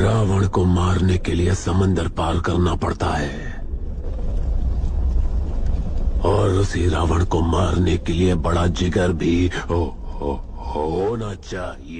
रावण को मारने के लिए समंदर पार करना पड़ता है। और उसी रावण को मारने के लिए बड़ा जिगर भी हो, हो, होना चाहिए।